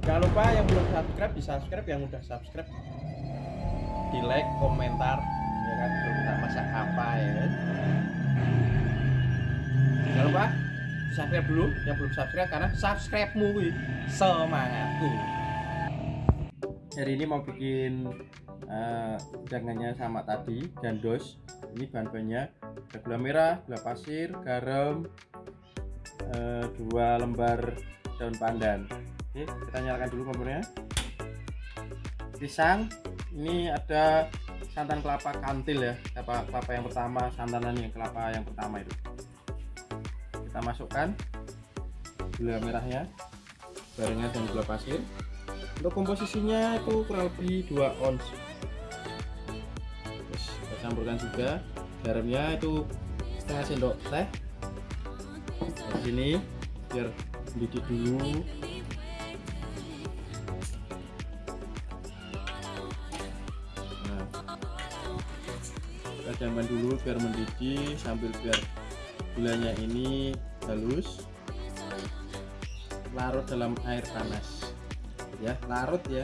jangan lupa yang belum subscribe di subscribe yang udah subscribe. Di like komentar ya kan? Kalau kita masak apa ya jangan lupa subscribe dulu yang belum subscribe karena subscribe-mu semangatku. Hari ini mau bikin uh, jangannya sama tadi gandos. Ini bahan-bahannya ada gula merah, gula pasir, garam uh, dua lembar daun pandan oke kita nyalakan dulu kompornya. Pisang ini ada santan kelapa kantil ya kelapa, kelapa yang pertama santanan yang kelapa yang pertama itu. Kita masukkan gula merahnya barengan dengan gula pasir. Untuk komposisinya itu kurang lebih 2 ons. Terus kita campurkan juga garamnya itu setengah sendok teh. Di sini biar mendidih dulu kita jamban dulu biar mendidih sambil biar gulanya ini halus. Larut dalam air panas. Ya larut ya.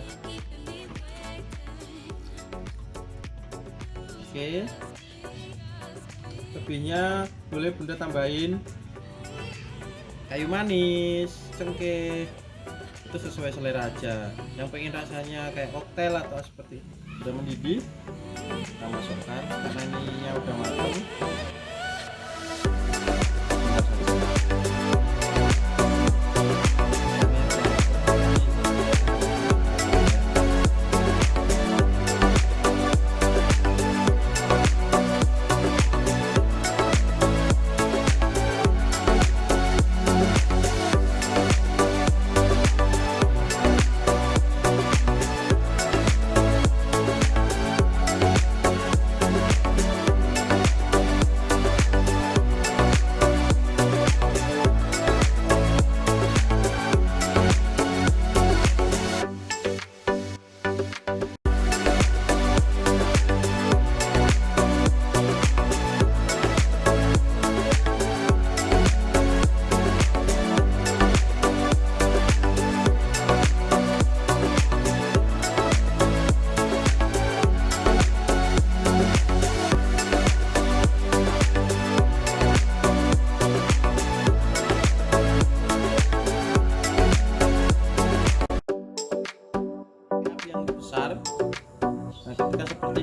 Oke. Lebihnya boleh bunda tambahin kayu manis cengkeh. Itu sesuai selera aja. Yang pengen rasanya kayak koktail atau seperti udah mendidih kita masukkan. Karena ininya udah matang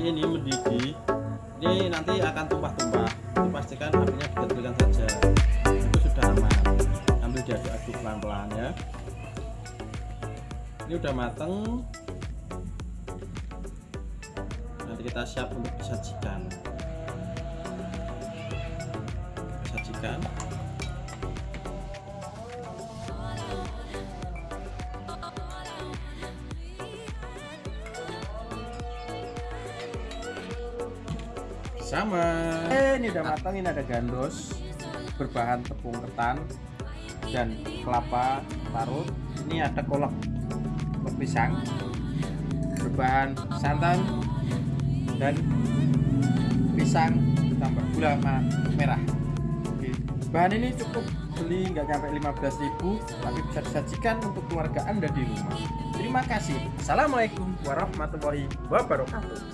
ini mendidih. Ini nanti akan tumpah-tumpah. Dipastikan apinya dikecilkan saja. Itu sudah aman. Ambil diaduk-aduk pelan-pelan ya. Ini udah mateng. Nanti kita siap untuk disajikan. Sajikan sama. Eh, ini udah matang ini ada gandos berbahan tepung ketan dan kelapa larut ini ada kolak kolak pisang berbahan santan dan pisang ditambah gula merah. Oke. bahan ini cukup beli nggak nyampe 15.000 tapi bisa disajikan untuk keluarga anda di rumah. Terima kasih. Assalamualaikum warahmatullahi wabarakatuh